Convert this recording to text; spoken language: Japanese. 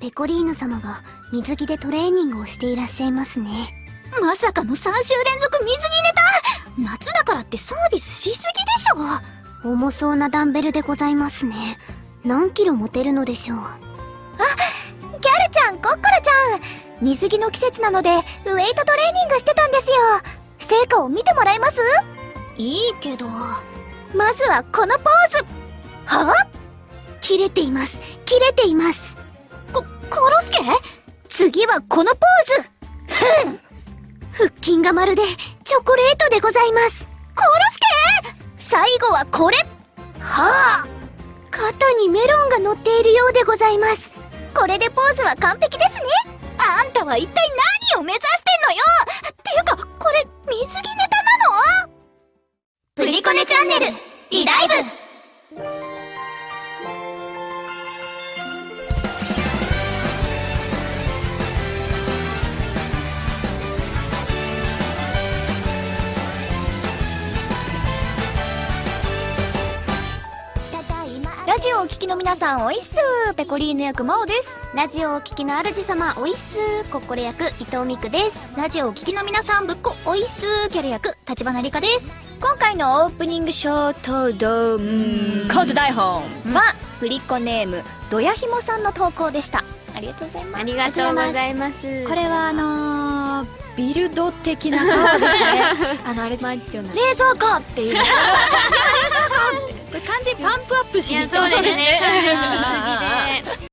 ペコリーヌ様が水着でトレーニングをしていらっしゃいますね。まさかの3週連続水着ネタ？夏だからってサービスしすぎでしょ？重そうなダンベルでございますね。何キロ持てるのでしょう？あギャルちゃんコッコロちゃん。水着の季節なのでウェイトトレーニングしてたんですよ。成果を見てもらえます？いいけど。まずはこのポーズ。はあ切れています。切れています。こ、コロスケ？次はこのポーズ。ふん。腹筋がまるでチョコレートでございます。コロスケ？最後はこれ。はあ。肩にメロンが乗っているようでございます。これでポーズは完璧ですね。あんたは一体何を目指してんのよ。っていうかこれ水着ネタなの？プリコネチャンネルリライブ。ラジオをお聞きの皆さんおいっすペコリーヌ役真央です。ラジオをお聞きの主様おいっすコッコレ役。伊藤美久ですラジオをお聞きの皆さんぶっこおいっすキャラ役。立花理香です。今回のオープニングショートドームコード台本は、フリコネームどやひもさんの投稿でした。ありがとうございます。ありがとうございます。これはあのー、ビルド的なそうですね。あのあれです。マッチョな冷蔵庫っていう 冷蔵庫。ってこれ完全にパンプアップしにそうですね